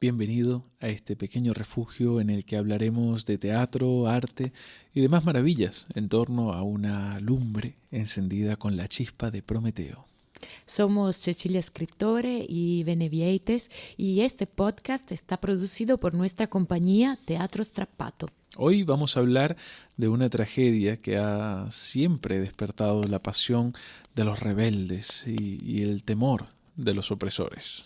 Bienvenido a este pequeño refugio en el que hablaremos de teatro, arte y demás maravillas en torno a una lumbre encendida con la chispa de Prometeo. Somos Cecilia Escritore y Benevieites y este podcast está producido por nuestra compañía Teatro Strappato. Hoy vamos a hablar de una tragedia que ha siempre despertado la pasión de los rebeldes y, y el temor de los opresores.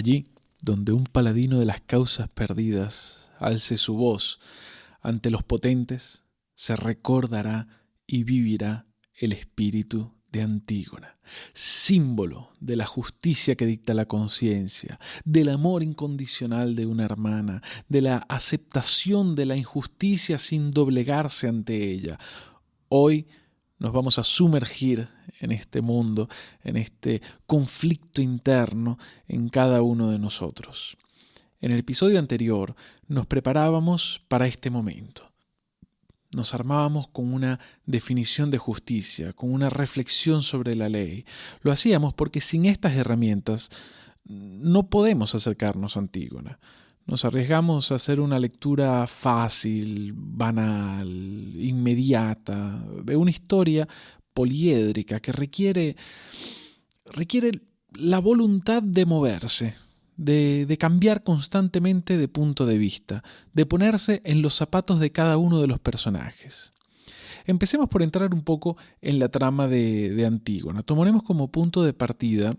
Allí donde un paladino de las causas perdidas alce su voz ante los potentes, se recordará y vivirá el espíritu de Antígona, símbolo de la justicia que dicta la conciencia, del amor incondicional de una hermana, de la aceptación de la injusticia sin doblegarse ante ella. Hoy nos vamos a sumergir en este mundo, en este conflicto interno en cada uno de nosotros. En el episodio anterior nos preparábamos para este momento. Nos armábamos con una definición de justicia, con una reflexión sobre la ley. Lo hacíamos porque sin estas herramientas no podemos acercarnos a Antígona. Nos arriesgamos a hacer una lectura fácil, banal, inmediata, de una historia poliédrica que requiere, requiere la voluntad de moverse, de, de, cambiar constantemente de punto de vista, de ponerse en los zapatos de cada uno de los personajes. Empecemos por entrar un poco en la trama de, de Antígona. Tomaremos como punto de partida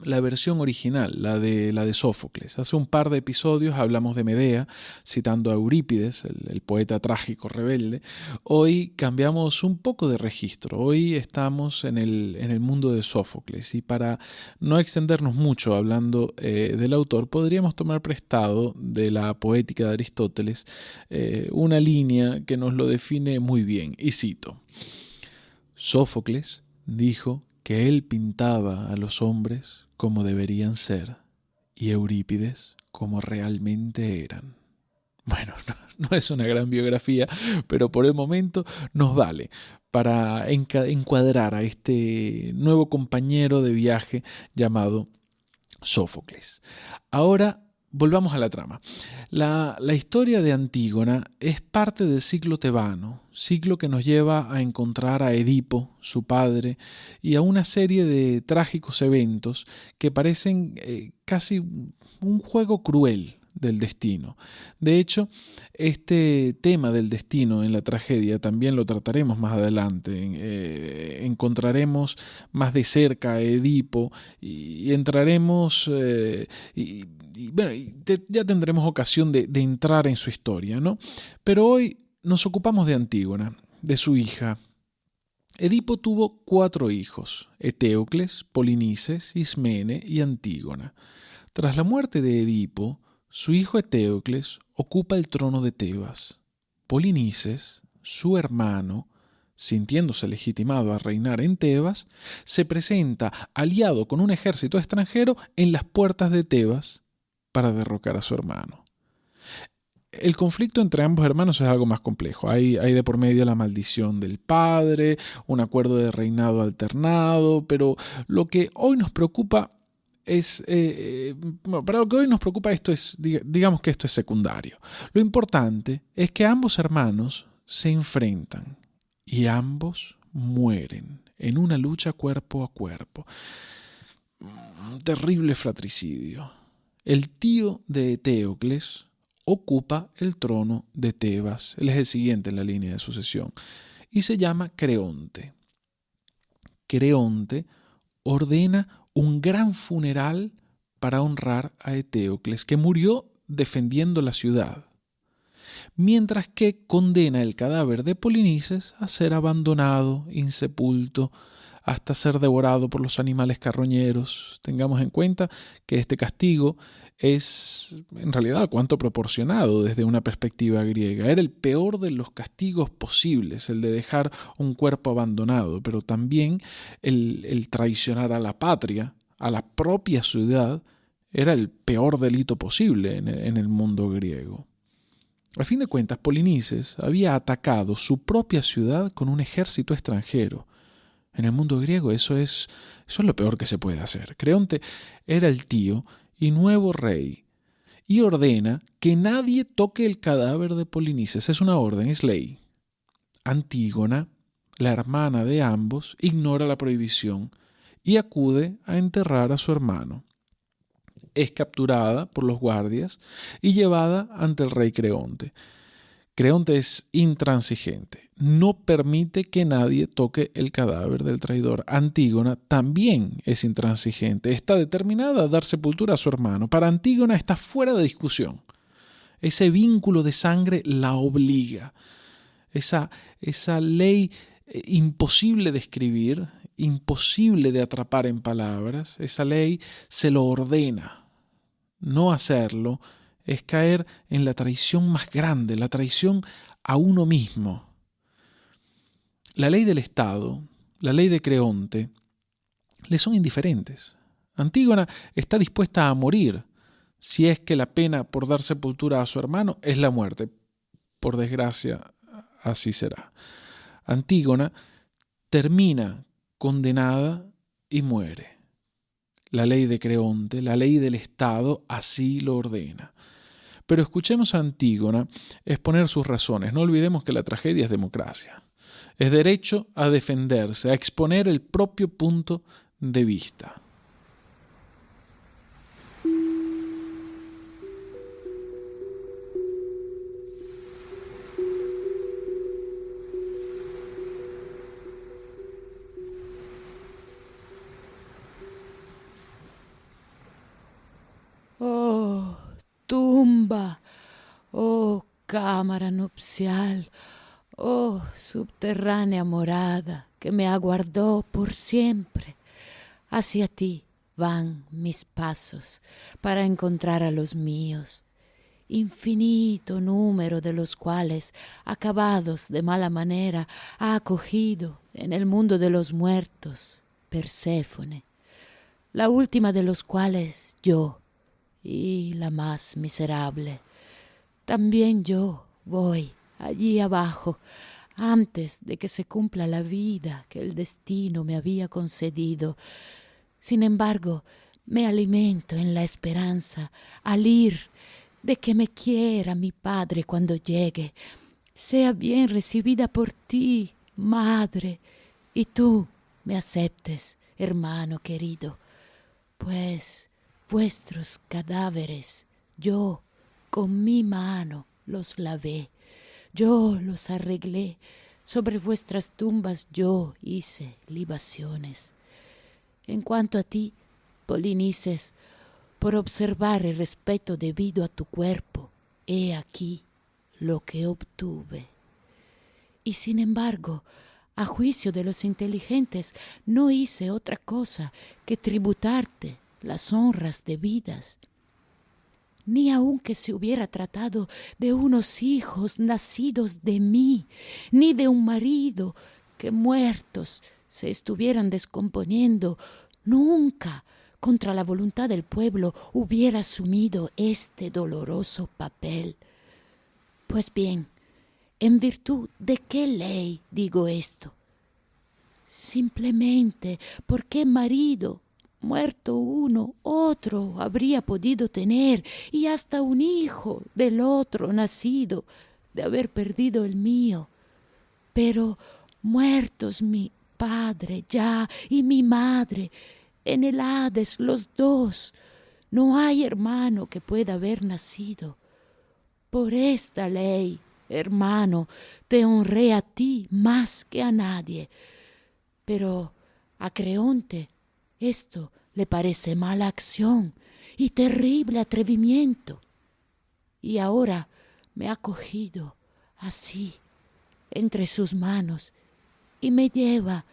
la versión original, la de, la de Sófocles. Hace un par de episodios hablamos de Medea, citando a Eurípides, el, poeta trágico rebelde. Hoy cambiamos un poco de registro. Hoy estamos en el, en el mundo de Sófocles. Y para no extendernos mucho hablando eh, del autor, podríamos tomar prestado de la poética de Aristóteles eh, una línea que nos lo define muy bien. Y cito. Sófocles dijo que él pintaba a los hombres como deberían ser y Eurípides como realmente eran. Bueno, no, es una gran biografía, pero por el momento nos vale para encuadrar a este nuevo compañero de viaje llamado Sófocles. Ahora Volvamos a la trama. La, historia de Antígona es parte del ciclo tebano, ciclo que nos lleva a encontrar a Edipo, su padre, y a una serie de trágicos eventos que parecen eh, casi un juego cruel del destino. De hecho, este tema del destino en la tragedia también lo trataremos más adelante. Eh, encontraremos más de cerca a Edipo y, entraremos, eh, y, bueno, ya tendremos ocasión de, de entrar en su historia, ¿no? Pero hoy nos ocupamos de Antígona, de su hija, Edipo tuvo cuatro hijos, Eteocles, Polinices, Ismene y Antígona. Tras la muerte de Edipo, su hijo Eteocles ocupa el trono de Tebas. Polinices, su hermano, sintiéndose legitimado a reinar en Tebas, se presenta aliado con un ejército extranjero en las puertas de Tebas para derrocar a su hermano. El conflicto entre ambos hermanos es algo más complejo. Hay, de por medio la maldición del padre, un acuerdo de reinado alternado, pero lo que hoy nos preocupa es, eh, eh, para lo que hoy nos preocupa esto es, digamos que esto es secundario. Lo importante es que ambos hermanos se enfrentan y ambos mueren en una lucha cuerpo a cuerpo. Un terrible fratricidio. El tío de Eteocles ocupa el trono de Tebas. Él es el siguiente en la línea de sucesión. Y se llama Creonte. Creonte ordena un gran funeral para honrar a Eteocles, que murió defendiendo la ciudad. mientras que condena el cadáver de Polinices a ser abandonado, insepulto, hasta ser devorado por los animales carroñeros. Tengamos en cuenta que este castigo es en realidad cuanto proporcionado desde una perspectiva griega. Era el peor de los castigos posibles, el de dejar un cuerpo abandonado, pero también el, traicionar a la patria, a la propia ciudad, era el peor delito posible en en el mundo griego. A fin de cuentas, Polinices había atacado su propia ciudad con un ejército extranjero. En el mundo griego eso es, eso es lo peor que se puede hacer. Creonte era el tío y nuevo rey y ordena que nadie toque el cadáver de Polinices. Es una orden, es ley. Antígona, la hermana de ambos, ignora la prohibición y acude a enterrar a su hermano es capturada por los guardias y llevada ante el rey Creonte. Creonte es intransigente, no permite que nadie toque el cadáver del traidor. Antígona también es intransigente, está determinada a dar sepultura a su hermano. Para Antígona está fuera de discusión. Ese vínculo de sangre la obliga. Esa, esa ley eh, imposible de escribir, imposible de atrapar en palabras, esa ley se lo ordena. No hacerlo es caer en la traición más grande, la traición a uno mismo. La ley del Estado, la ley de Creonte, le son indiferentes. Antígona está dispuesta a morir si es que la pena por dar sepultura a su hermano es la muerte. Por desgracia, así será. Antígona termina condenada y muere. La ley de Creonte, la ley del Estado, así lo ordena. Pero escuchemos a Antígona exponer sus razones. No olvidemos que la tragedia es democracia. Es derecho a defenderse, a exponer el propio punto de vista. Oh cámara nupcial, oh subterránea morada que me aguardó por siempre. Hacia ti van mis pasos para encontrar a los míos, infinito número de los cuales, acabados de mala manera, ha acogido en el mundo de los muertos Perséfone, la última de los cuales yo, y la más miserable. También yo voy allí abajo, antes de que se cumpla la vida que el destino me había concedido. Sin embargo, me alimento en la esperanza, al ir, de que me quiera mi Padre cuando llegue, sea bien recibida por ti, Madre, y tú me aceptes, hermano querido, pues vuestros cadáveres, yo con mi mano los lavé, yo los arreglé, sobre vuestras tumbas yo hice libaciones. En cuanto a ti, Polinices, por observar el respeto debido a tu cuerpo, he aquí lo que obtuve. Y sin embargo, a juicio de los inteligentes, no hice otra cosa que tributarte las honras debidas, ni aunque se hubiera tratado de unos hijos nacidos de mí, ni de un marido que muertos se estuvieran descomponiendo, nunca contra la voluntad del pueblo hubiera asumido este doloroso papel. Pues bien, ¿en virtud de qué ley digo esto? Simplemente porque marido Muerto uno, otro habría podido tener, y hasta un hijo del otro nacido, de haber perdido el mío. Pero muertos mi padre ya y mi madre, en el Hades los dos, no hay hermano que pueda haber nacido. Por esta ley, hermano, te honré a ti más que a nadie. Pero a Creonte esto le parece mala acción y terrible atrevimiento. Y ahora me ha cogido así entre sus manos y me lleva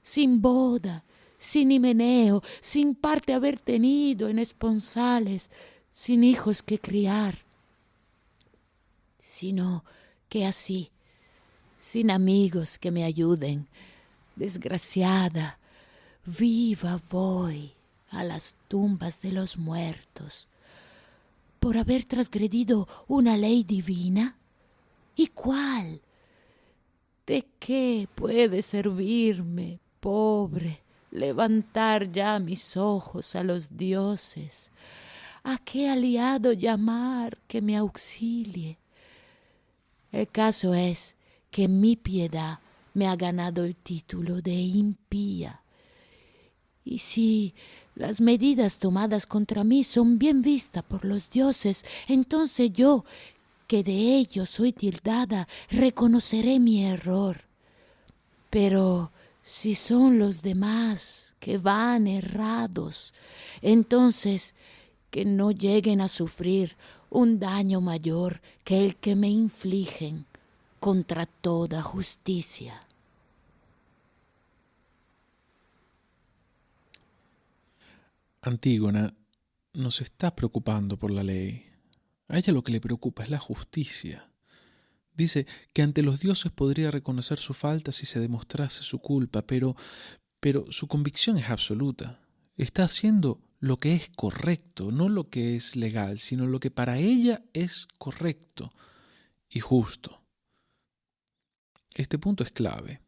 sin boda, sin himeneo, sin parte haber tenido en esponsales, sin hijos que criar, sino que así, sin amigos que me ayuden, desgraciada, viva voy a las tumbas de los muertos, por haber transgredido una ley divina? ¿Y cuál? ¿De qué puede servirme, pobre, levantar ya mis ojos a los dioses? ¿A qué aliado llamar que me auxilie? El caso es que mi piedad me ha ganado el título de impía. Y si las medidas tomadas contra mí son bien vistas por los dioses, entonces yo, que de ello soy tildada, reconoceré mi error. Pero si son los demás que van errados, entonces que no lleguen a sufrir un daño mayor que el que me infligen contra toda justicia. Antígona no se está preocupando por la ley. A ella lo que le preocupa es la justicia. Dice que ante los dioses podría reconocer su falta si se demostrase su culpa, pero, pero su convicción es absoluta. Está haciendo lo que es correcto, no lo que es legal, sino lo que para ella es correcto y justo. Este punto es clave.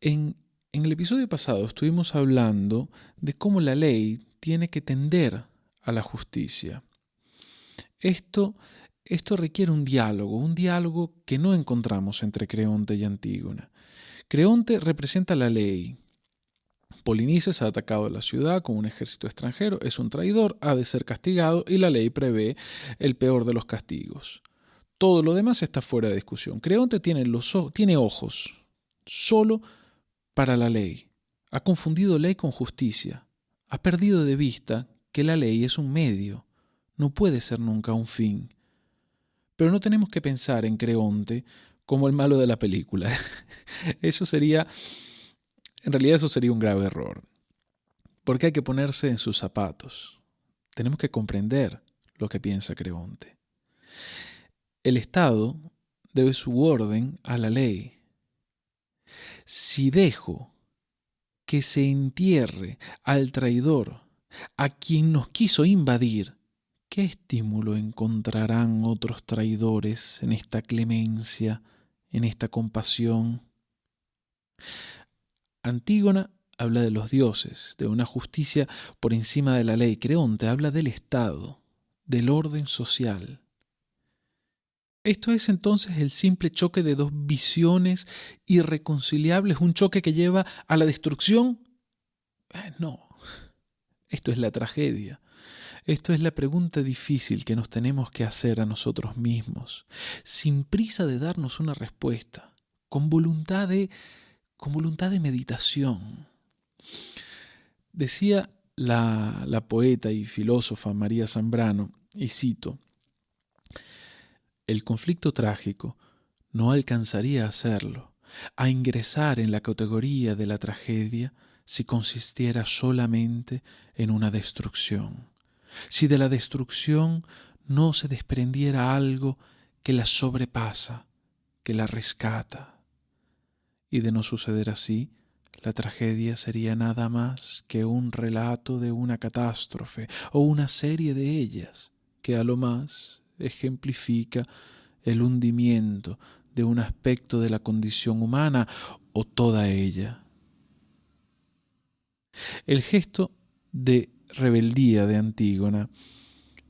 En, en el episodio pasado estuvimos hablando de cómo la ley tiene que tender a la justicia. Esto, esto requiere un diálogo, un diálogo que no encontramos entre Creonte y Antígona. Creonte representa la ley. Polinices ha atacado la ciudad con un ejército extranjero, es un traidor, ha de ser castigado y la ley prevé el peor de los castigos. Todo lo demás está fuera de discusión. Creonte tiene, los, tiene ojos solo para la ley. Ha confundido ley con justicia. Ha perdido de vista que la ley es un medio, no puede ser nunca un fin. Pero no tenemos que pensar en Creonte como el malo de la película. Eso sería, en realidad eso sería un grave error. Porque hay que ponerse en sus zapatos. Tenemos que comprender lo que piensa Creonte. El Estado debe su orden a la ley si dejo que se entierre al traidor, a quien nos quiso invadir, ¿qué estímulo encontrarán otros traidores en esta clemencia, en esta compasión? Antígona habla de los dioses, de una justicia por encima de la ley. Creonte habla del Estado, del orden social. Esto es entonces el simple choque de dos visiones irreconciliables, un choque que lleva a la destrucción. Eh, no, esto es la tragedia. Esto es la pregunta difícil que nos tenemos que hacer a nosotros mismos, sin prisa de darnos una respuesta, con voluntad de, con voluntad de meditación. Decía la, la poeta y filósofa María Zambrano, y cito, el conflicto trágico no alcanzaría a hacerlo, a ingresar en la categoría de la tragedia si consistiera solamente en una destrucción, si de la destrucción no se desprendiera algo que la sobrepasa, que la rescata. Y de no suceder así, la tragedia sería nada más que un relato de una catástrofe o una serie de ellas, que a lo más ejemplifica el hundimiento de un aspecto de la condición humana o toda ella. El gesto de rebeldía de Antígona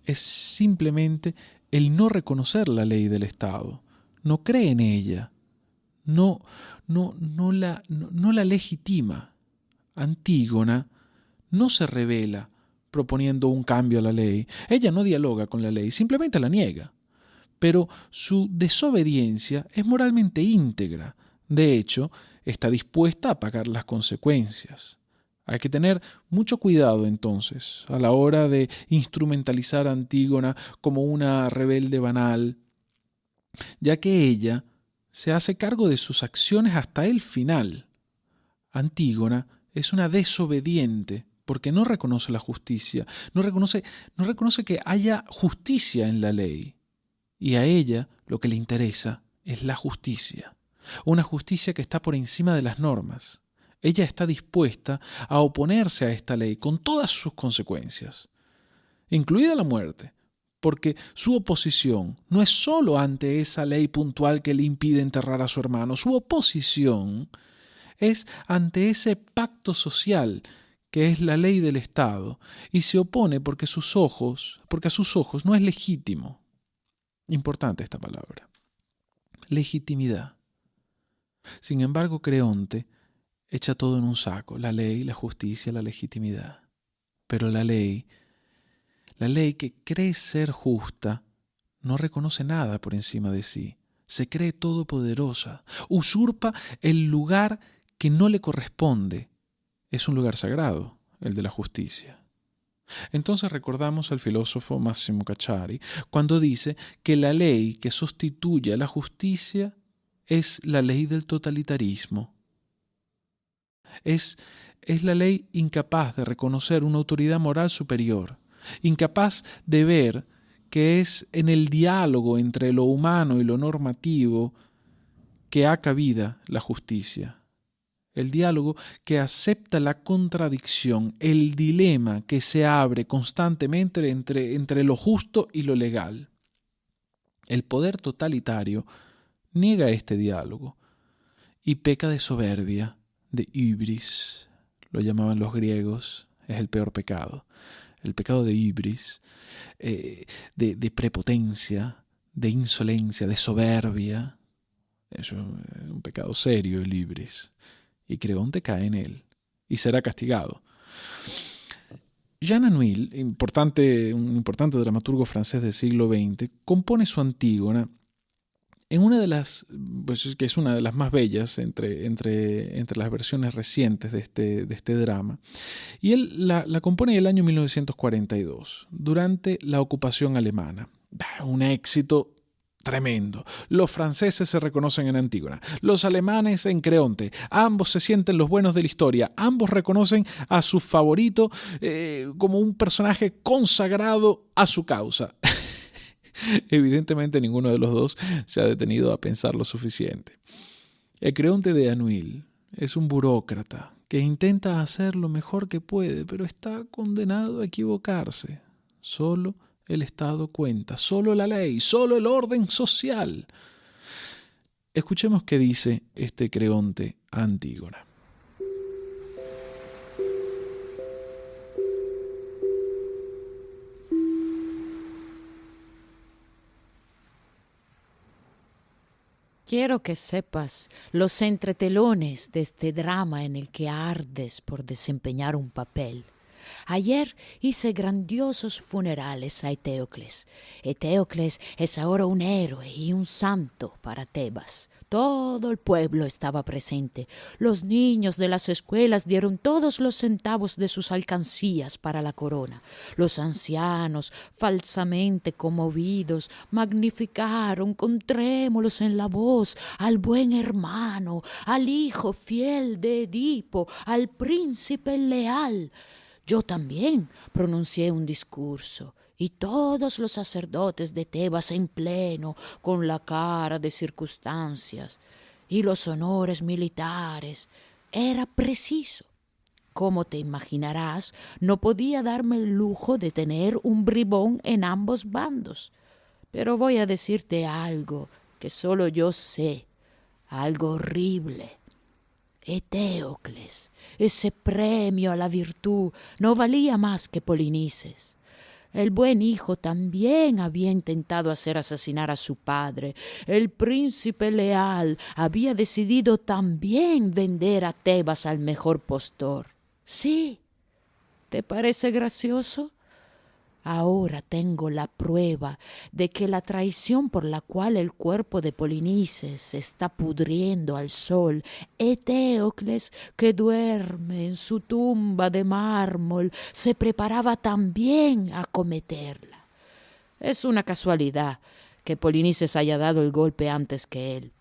es simplemente el no reconocer la ley del Estado, no cree en ella, no, no, no, la, no la legitima. Antígona no se revela proponiendo un cambio a la ley. Ella no dialoga con la ley, simplemente la niega. Pero su desobediencia es moralmente íntegra. De hecho, está dispuesta a pagar las consecuencias. Hay que tener mucho cuidado entonces a la hora de instrumentalizar a Antígona como una rebelde banal, ya que ella se hace cargo de sus acciones hasta el final. Antígona es una desobediente porque no reconoce la justicia, no reconoce, no reconoce que haya justicia en la ley. Y a ella lo que le interesa es la justicia, una justicia que está por encima de las normas. Ella está dispuesta a oponerse a esta ley con todas sus consecuencias, incluida la muerte, porque su oposición no es sólo ante esa ley puntual que le impide enterrar a su hermano, su oposición es ante ese pacto social que es la ley del Estado, y se opone porque sus ojos, porque a sus ojos no es legítimo. Importante esta palabra. Legitimidad. Sin embargo, Creonte echa todo en un saco, la ley, la justicia, la legitimidad. Pero la ley, la ley que cree ser justa, no reconoce nada por encima de sí, se cree todopoderosa, usurpa el lugar que no le corresponde, es un lugar sagrado, el de la justicia. Entonces recordamos al filósofo Massimo Cacciari cuando dice que la ley que sustituye a la justicia es la ley del totalitarismo. Es, es la ley incapaz de reconocer una autoridad moral superior, incapaz de ver que es en el diálogo entre lo humano y lo normativo que ha cabida la justicia el diálogo que acepta la contradicción, el dilema que se abre constantemente entre, entre lo justo y lo legal. El poder totalitario niega este diálogo y peca de soberbia, de ibris, lo llamaban los griegos, es el peor pecado, el pecado de ibris, eh, de, de prepotencia, de insolencia, de soberbia. Es un pecado serio el ibris y Creonte cae en él y será castigado. Jean Anouilh, importante, un importante dramaturgo francés del siglo XX, compone su Antígona en una de las, pues que es una de las más bellas entre, entre, entre las versiones recientes de este, de este drama. Y él la, la compone en el año 1942, durante la ocupación alemana. Un éxito Tremendo. Los franceses se reconocen en Antígona, los alemanes en Creonte. Ambos se sienten los buenos de la historia. Ambos reconocen a su favorito eh, como un personaje consagrado a su causa. Evidentemente ninguno de los dos se ha detenido a pensar lo suficiente. El Creonte de Anuil es un burócrata que intenta hacer lo mejor que puede, pero está condenado a equivocarse. Solo el Estado cuenta, solo la ley, solo el orden social. Escuchemos qué dice este Creonte Antígona. Quiero que sepas los entretelones de este drama en el que ardes por desempeñar un papel. Ayer hice grandiosos funerales a Eteocles. Eteocles es ahora un héroe y un santo para Tebas. Todo el pueblo estaba presente. Los niños de las escuelas dieron todos los centavos de sus alcancías para la corona. Los ancianos, falsamente conmovidos, magnificaron con trémolos en la voz al buen hermano, al hijo fiel de Edipo, al príncipe leal. Yo también pronuncié un discurso y todos los sacerdotes de Tebas en pleno, con la cara de circunstancias y los honores militares. Era preciso. Como te imaginarás, no podía darme el lujo de tener un bribón en ambos bandos. Pero voy a decirte algo que solo yo sé, algo horrible. Eteocles, ese premio a la virtud no valía más que Polinices. El buen hijo también había intentado hacer asesinar a su padre. El príncipe leal había decidido también vender a Tebas al mejor postor. Sí. ¿Te parece gracioso? Ahora tengo la prueba de que la traición por la cual el cuerpo de Polinices está pudriendo al sol, Eteocles, que duerme en su tumba de mármol, se preparaba también a cometerla. Es una casualidad que Polinices haya dado el golpe antes que él.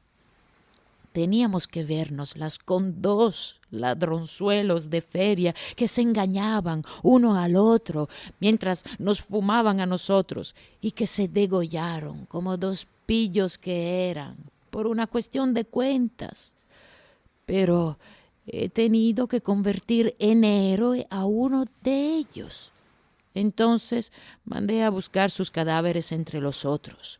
Teníamos que vernoslas con dos ladronzuelos de feria que se engañaban uno al otro mientras nos fumaban a nosotros y que se degollaron como dos pillos que eran por una cuestión de cuentas. Pero he tenido que convertir en héroe a uno de ellos. Entonces mandé a buscar sus cadáveres entre los otros.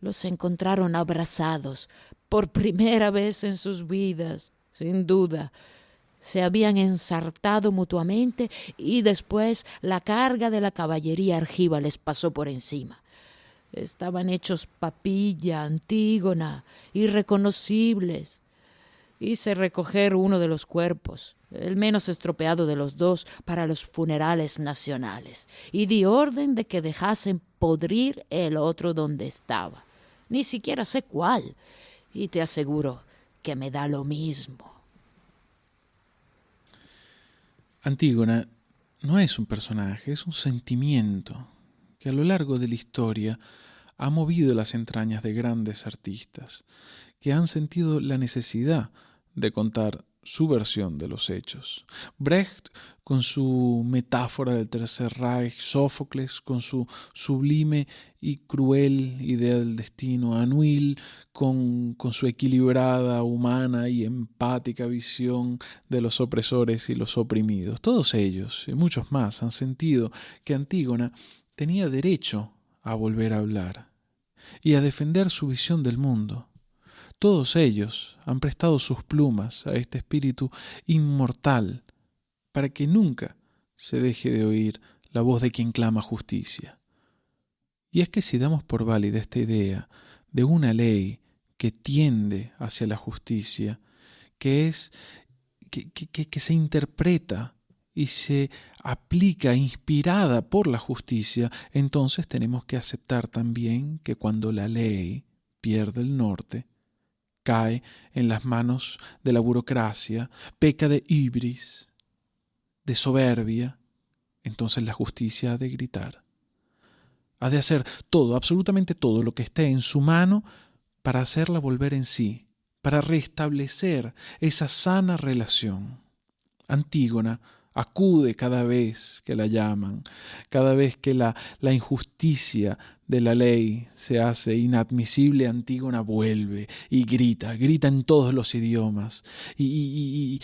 Los encontraron abrazados, por primera vez en sus vidas, sin duda. Se habían ensartado mutuamente y después la carga de la caballería argiva les pasó por encima. Estaban hechos papilla, antígona, irreconocibles. Hice recoger uno de los cuerpos, el menos estropeado de los dos, para los funerales nacionales, y di orden de que dejasen podrir el otro donde estaba. Ni siquiera sé cuál, y te aseguro que me da lo mismo. Antígona no es un personaje, es un sentimiento que a lo largo de la historia ha movido las entrañas de grandes artistas que han sentido la necesidad de contar su versión de los hechos. Brecht con su metáfora del Tercer Reich, Sófocles con su sublime y cruel idea del destino, Anuil con, con su equilibrada, humana y empática visión de los opresores y los oprimidos. Todos ellos y muchos más han sentido que Antígona tenía derecho a volver a hablar y a defender su visión del mundo todos ellos han prestado sus plumas a este espíritu inmortal para que nunca se deje de oír la voz de quien clama justicia. Y es que si damos por válida esta idea de una ley que tiende hacia la justicia, que es que, que se interpreta y se aplica inspirada por la justicia, entonces tenemos que aceptar también que cuando la ley pierde el norte, cae en las manos de la burocracia, peca de ibris, de soberbia, entonces la justicia ha de gritar. Ha de hacer todo, absolutamente todo lo que esté en su mano para hacerla volver en sí, para restablecer esa sana relación. Antígona acude cada vez que la llaman, cada vez que la, la injusticia de la ley se hace inadmisible, Antígona vuelve y grita, grita en todos los idiomas y,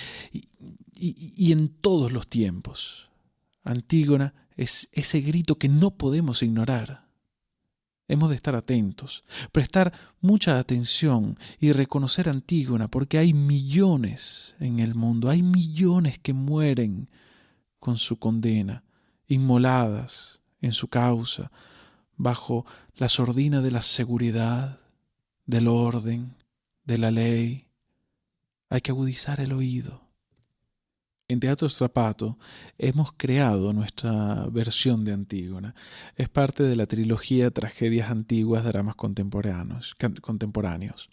y, en todos los tiempos. Antígona es ese grito que no podemos ignorar. Hemos de estar atentos, prestar mucha atención y reconocer Antígona porque hay millones en el mundo, hay millones que mueren con su condena, inmoladas en su causa, bajo la sordina de la seguridad, del orden, de la ley. Hay que agudizar el oído. En Teatro Strapato hemos creado nuestra versión de Antígona. Es parte de la trilogía Tragedias Antiguas, Dramas Contemporáneos. contemporáneos.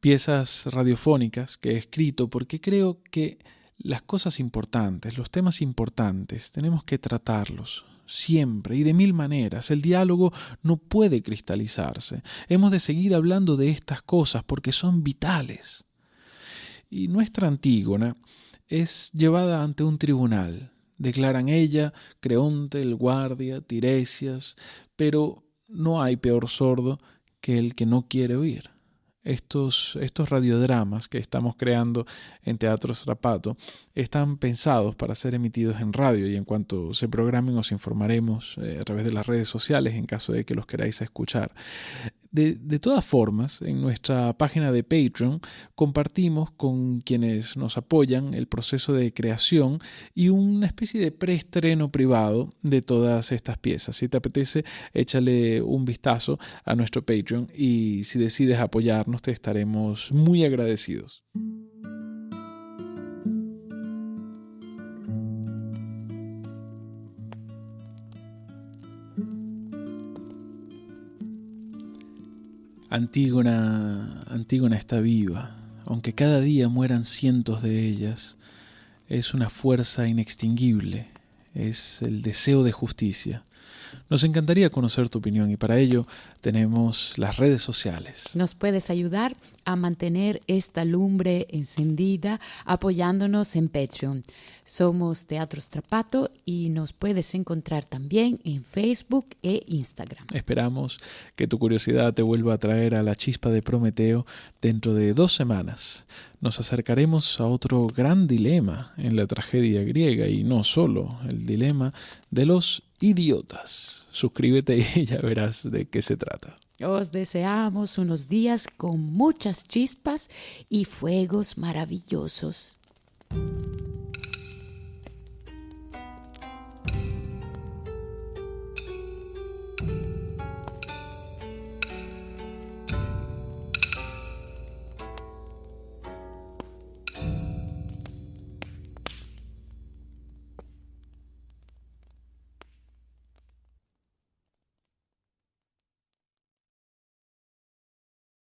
Piezas radiofónicas que he escrito porque creo que las cosas importantes, los temas importantes, tenemos que tratarlos siempre y de mil maneras. El diálogo no puede cristalizarse. Hemos de seguir hablando de estas cosas porque son vitales. Y nuestra Antígona es llevada ante un tribunal. Declaran ella, Creonte, el guardia, Tiresias, pero no hay peor sordo que el que no quiere oír estos, estos radiodramas que estamos creando en Teatro Strapato están pensados para ser emitidos en radio y en cuanto se programen os informaremos eh, a través de las redes sociales en caso de que los queráis escuchar. De, todas formas, en nuestra página de Patreon compartimos con quienes nos apoyan el proceso de creación y una especie de preestreno privado de todas estas piezas. Si te apetece, échale un vistazo a nuestro Patreon y si decides apoyarnos, te estaremos muy agradecidos. Antígona, Antígona está viva, aunque cada día mueran cientos de ellas. Es una fuerza inextinguible, es el deseo de justicia. Nos encantaría conocer tu opinión y para ello tenemos las redes sociales. Nos puedes ayudar a mantener esta lumbre encendida apoyándonos en Patreon. Somos Teatro Strapato y nos puedes encontrar también en Facebook e Instagram. Esperamos que tu curiosidad te vuelva a traer a la chispa de Prometeo dentro de dos semanas. Nos acercaremos a otro gran dilema en la tragedia griega y no solo el dilema de los idiotas. Suscríbete y ya verás de qué se trata. Os deseamos unos días con muchas chispas y fuegos maravillosos.